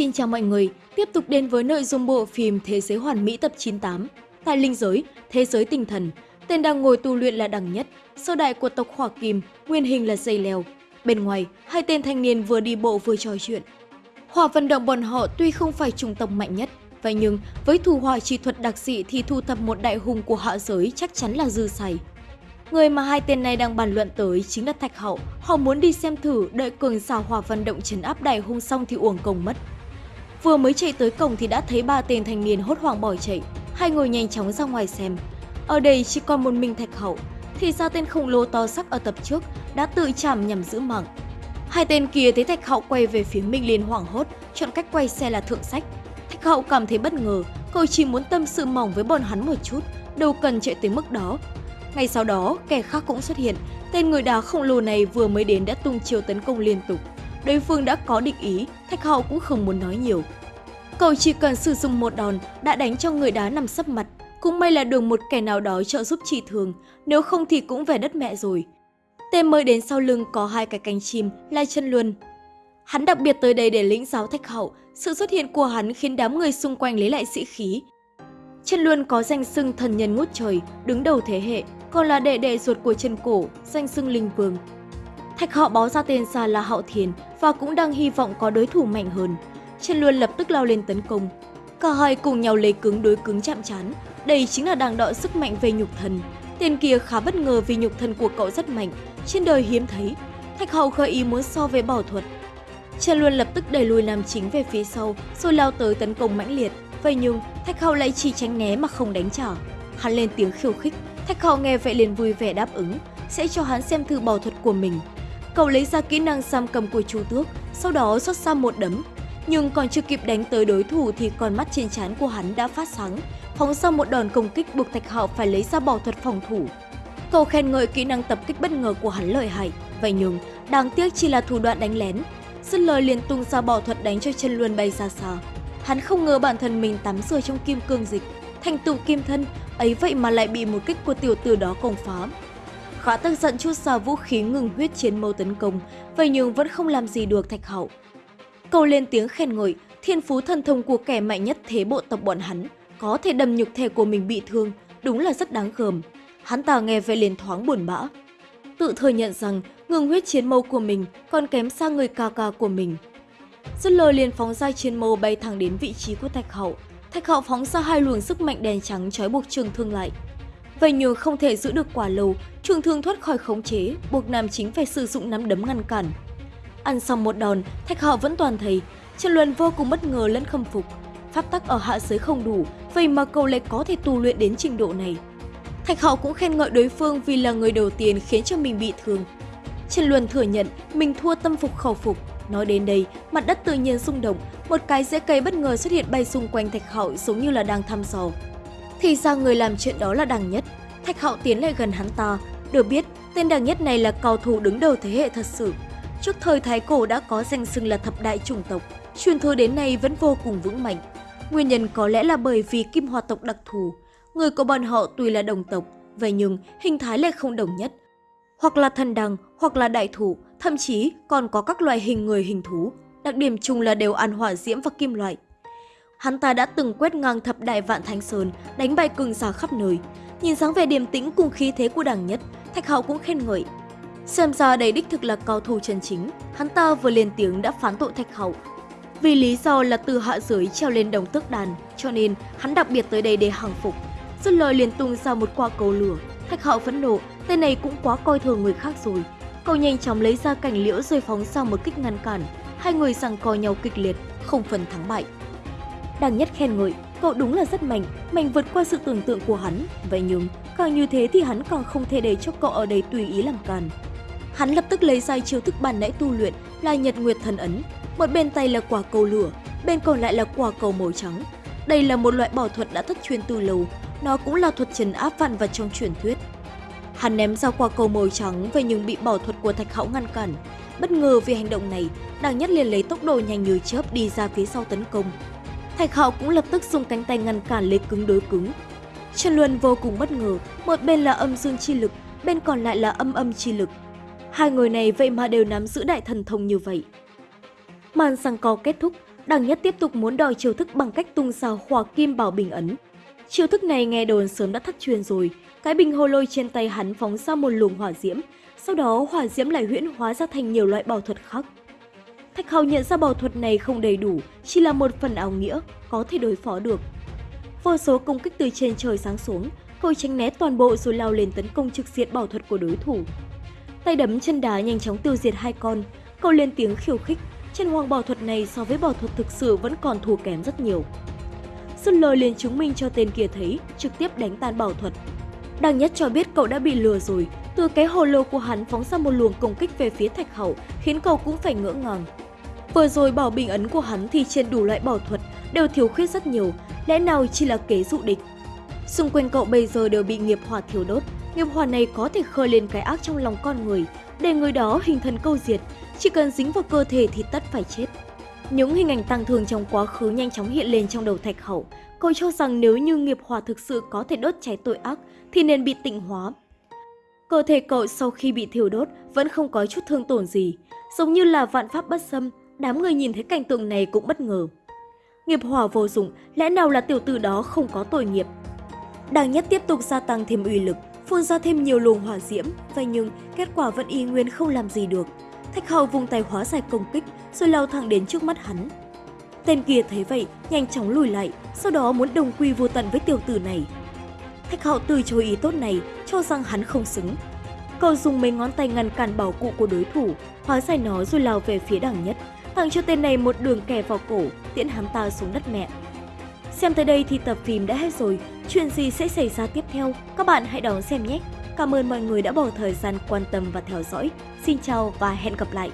Xin chào mọi người, tiếp tục đến với nội dung bộ phim Thế giới hoàn mỹ tập 98. Tại linh giới, thế giới tinh thần, tên đang ngồi tu luyện là Đằng Nhất, sơ đại của tộc Hỏa Kim, nguyên hình là dây leo. Bên ngoài, hai tên thanh niên vừa đi bộ vừa trò chuyện. Hỏa vận động bọn họ tuy không phải chủng tộc mạnh nhất, vậy nhưng với thủ hỏa chi thuật đặc dị thì thu thập một đại hùng của hạ giới chắc chắn là dư xài. Người mà hai tên này đang bàn luận tới chính là Thạch Hậu. Họ muốn đi xem thử đợi cường xào hỏa vận động chấn áp đại hung xong thì uổng công mất. Vừa mới chạy tới cổng thì đã thấy ba tên thanh niên hốt hoảng bỏ chạy. Hai người nhanh chóng ra ngoài xem. Ở đây chỉ còn một mình Thạch Hậu. Thì ra tên khổng lồ to sắc ở tập trước đã tự chạm nhằm giữ mạng. Hai tên kia thấy Thạch Hậu quay về phía mình liền hoảng hốt, chọn cách quay xe là thượng sách. Thạch Hậu cảm thấy bất ngờ, cậu chỉ muốn tâm sự mỏng với bọn hắn một chút, đâu cần chạy tới mức đó. Ngay sau đó, kẻ khác cũng xuất hiện. Tên người đá khổng lồ này vừa mới đến đã tung chiều tấn công liên tục. Đối phương đã có định ý, Thạch Hậu cũng không muốn nói nhiều. Cậu chỉ cần sử dụng một đòn đã đánh cho người đá nằm sấp mặt. Cũng may là được một kẻ nào đó trợ giúp trị thường, nếu không thì cũng về đất mẹ rồi. Tên mới đến sau lưng có hai cái cánh chim, lai chân luân. Hắn đặc biệt tới đây để lĩnh giáo Thạch Hậu, sự xuất hiện của hắn khiến đám người xung quanh lấy lại sĩ khí. Chân Luân có danh xưng thần nhân ngút trời, đứng đầu thế hệ, còn là đệ đệ ruột của chân cổ, danh xưng linh vương. Thạch họ báo ra tên ra là Hạo Thiền và cũng đang hy vọng có đối thủ mạnh hơn. Trần Luân lập tức lao lên tấn công. Cả hai cùng nhau lấy cứng đối cứng chạm chán. Đây chính là đàng đọ sức mạnh về nhục thần. Tên kia khá bất ngờ vì nhục thần của cậu rất mạnh, trên đời hiếm thấy. Thạch hậu khởi ý muốn so với bảo thuật. Trần Luân lập tức đẩy lùi nam chính về phía sau, rồi lao tới tấn công mãnh liệt. Vậy nhưng, Thạch hậu lại chỉ tránh né mà không đánh trả. Hắn lên tiếng khiêu khích, Thạch hậu nghe vậy liền vui vẻ đáp ứng, sẽ cho hắn xem thử bảo thuật của mình. Cậu lấy ra kỹ năng giam cầm của chú tước, sau đó xuất ra một đấm. Nhưng còn chưa kịp đánh tới đối thủ thì con mắt trên trán của hắn đã phát sáng, phóng ra một đòn công kích buộc Thạch Hạo phải lấy ra bỏ thuật phòng thủ. Cậu khen ngợi kỹ năng tập kích bất ngờ của hắn lợi hại, vậy nhưng đáng tiếc chỉ là thủ đoạn đánh lén. Dứt lời liền tung ra bỏ thuật đánh cho chân luân bay ra xa. Hắn không ngờ bản thân mình tắm rửa trong kim cương dịch, thành tựu kim thân, ấy vậy mà lại bị một kích của tiểu tử đó công phá. Khá tức giận chút ra vũ khí ngừng huyết chiến mâu tấn công, vậy nhưng vẫn không làm gì được Thạch Hậu. Cầu lên tiếng khen ngợi, thiên phú thần thông của kẻ mạnh nhất thế bộ tộc bọn hắn, có thể đâm nhục thể của mình bị thương, đúng là rất đáng gờm. Hắn ta nghe vậy liền thoáng buồn bã. Tự thừa nhận rằng ngừng huyết chiến mâu của mình còn kém xa người ca ca của mình. Dứt lời liền phóng ra chiến mâu bay thẳng đến vị trí của Thạch Hậu. Thạch Hậu phóng ra hai luồng sức mạnh đèn trắng trói buộc trường thương lại. Vậy nhờ không thể giữ được quả lâu, trường thương thoát khỏi khống chế, buộc nam chính phải sử dụng nắm đấm ngăn cản. Ăn xong một đòn, Thạch Hạo vẫn toàn thấy, Trần Luân vô cùng bất ngờ lẫn khâm phục. Pháp tắc ở hạ giới không đủ, vậy mà cậu lại có thể tu luyện đến trình độ này. Thạch Hạo cũng khen ngợi đối phương vì là người đầu tiên khiến cho mình bị thương. Trần Luân thừa nhận mình thua tâm phục khẩu phục. Nói đến đây, mặt đất tự nhiên rung động, một cái rễ cây bất ngờ xuất hiện bay xung quanh Thạch Hạo giống như là đang thăm dò. Thì ra người làm chuyện đó là Đằng Nhất. Thạch Hạo tiến lại gần hắn ta. Được biết, tên Đằng Nhất này là cao thủ đứng đầu thế hệ thật sự. Trước thời Thái Cổ đã có danh xưng là thập đại chủng tộc, truyền thừa đến nay vẫn vô cùng vững mạnh. Nguyên nhân có lẽ là bởi vì kim hòa tộc đặc thù. Người của bọn họ tuy là đồng tộc, vậy nhưng hình thái lại không đồng nhất. Hoặc là thần đằng, hoặc là đại thủ, thậm chí còn có các loại hình người hình thú. Đặc điểm chung là đều ăn hỏa diễm và kim loại. Hắn ta đã từng quét ngang thập đại vạn thánh sơn, đánh bay cường giả khắp nơi. Nhìn dáng vẻ điềm tĩnh cùng khí thế của đảng nhất, Thạch Hạo cũng khen ngợi. Xem ra đây đích thực là cao thủ chân chính, hắn ta vừa lên tiếng đã phán tội Thạch Hậu. Vì lý do là từ hạ giới treo lên đồng tước đàn, cho nên hắn đặc biệt tới đây để hàng phục. Dứt lời liền tung ra một quả cầu lửa. Thạch Hậu phẫn nộ, tên này cũng quá coi thường người khác rồi. Cậu nhanh chóng lấy ra cảnh liễu rồi phóng ra một kích ngăn cản. Hai người giằng co nhau kịch liệt, không phần thắng bại đang nhất khen ngợi, cậu đúng là rất mạnh, mạnh vượt qua sự tưởng tượng của hắn. Vậy nhưng, càng như thế thì hắn càng không thể để cho cậu ở đây tùy ý làm càn. Hắn lập tức lấy ra chiêu thức bản nãy tu luyện là Nhật Nguyệt Thần Ấn. Một bên tay là quả cầu lửa, bên còn lại là quả cầu màu trắng. Đây là một loại bảo thuật đã thất truyền từ lâu, nó cũng là thuật trần áp vạn vật trong truyền thuyết. Hắn ném ra quả cầu màu trắng vậy nhưng bị bảo thuật của Thạch Hão ngăn cản. Bất ngờ vì hành động này, Đằng Nhất liền lấy tốc độ nhanh như chớp đi ra phía sau tấn công. Thạch Hạo cũng lập tức dùng cánh tay ngăn cản lấy cứng đối cứng. Trần Luân vô cùng bất ngờ, một bên là âm dương chi lực, bên còn lại là âm âm chi lực. Hai người này vậy mà đều nắm giữ đại thần thông như vậy. Màn sang co kết thúc, Đằng Nhất tiếp tục muốn đòi chiêu thức bằng cách tung ra hỏa kim bảo bình ấn. Chiêu thức này nghe đồn sớm đã thất truyền rồi, cái bình hồ lôi trên tay hắn phóng ra một luồng hỏa diễm, sau đó hỏa diễm lại huyễn hóa ra thành nhiều loại bảo thuật khác. Thạch Hào nhận ra bảo thuật này không đầy đủ, chỉ là một phần ảo nghĩa, có thể đối phó được. Vô số công kích từ trên trời sáng xuống, cậu tránh né toàn bộ rồi lao lên tấn công trực diện bảo thuật của đối thủ. Tay đấm chân đá nhanh chóng tiêu diệt hai con, cậu lên tiếng khiêu khích, chân hoàng bảo thuật này so với bảo thuật thực sự vẫn còn thua kém rất nhiều. Xuân lời liền chứng minh cho tên kia thấy, trực tiếp đánh tan bảo thuật. Đằng nhất cho biết cậu đã bị lừa rồi, từ cái hồ lô của hắn phóng ra một luồng công kích về phía thạch hậu, khiến cậu cũng phải ngỡ ngàng. Vừa rồi bảo bình ấn của hắn thì trên đủ loại bảo thuật đều thiếu khuyết rất nhiều, lẽ nào chỉ là kế dụ địch. Xung quanh cậu bây giờ đều bị nghiệp hỏa thiêu đốt, nghiệp hỏa này có thể khơi lên cái ác trong lòng con người, để người đó hình thần câu diệt, chỉ cần dính vào cơ thể thì tất phải chết. Những hình ảnh tăng thường trong quá khứ nhanh chóng hiện lên trong đầu Thạch Hậu. Cậu cho rằng nếu như nghiệp hỏa thực sự có thể đốt cháy tội ác thì nên bị tịnh hóa. Cơ thể cậu sau khi bị thiêu đốt vẫn không có chút thương tổn gì, giống như là vạn pháp bất xâm, đám người nhìn thấy cảnh tượng này cũng bất ngờ. Nghiệp hỏa vô dụng, lẽ nào là tiểu tử đó không có tội nghiệp? Đàng nhất tiếp tục gia tăng thêm uy lực, phun ra thêm nhiều luồng hỏa diễm, vậy nhưng kết quả vẫn y nguyên không làm gì được. Thạch hậu vùng tay hóa giải công kích rồi lao thẳng đến trước mắt hắn. Tên kia thấy vậy, nhanh chóng lùi lại, sau đó muốn đồng quy vô tận với tiểu tử này. Thạch hậu từ chối ý tốt này, cho rằng hắn không xứng. Cậu dùng mấy ngón tay ngăn cản bảo cụ của đối thủ, hóa giải nó rồi lao về phía đằng nhất, thằng cho tên này một đường kẻ vào cổ, tiễn hắn ta xuống đất mẹ. Xem tới đây thì tập phim đã hết rồi, chuyện gì sẽ xảy ra tiếp theo, các bạn hãy đón xem nhé! Cảm ơn mọi người đã bỏ thời gian quan tâm và theo dõi. Xin chào và hẹn gặp lại!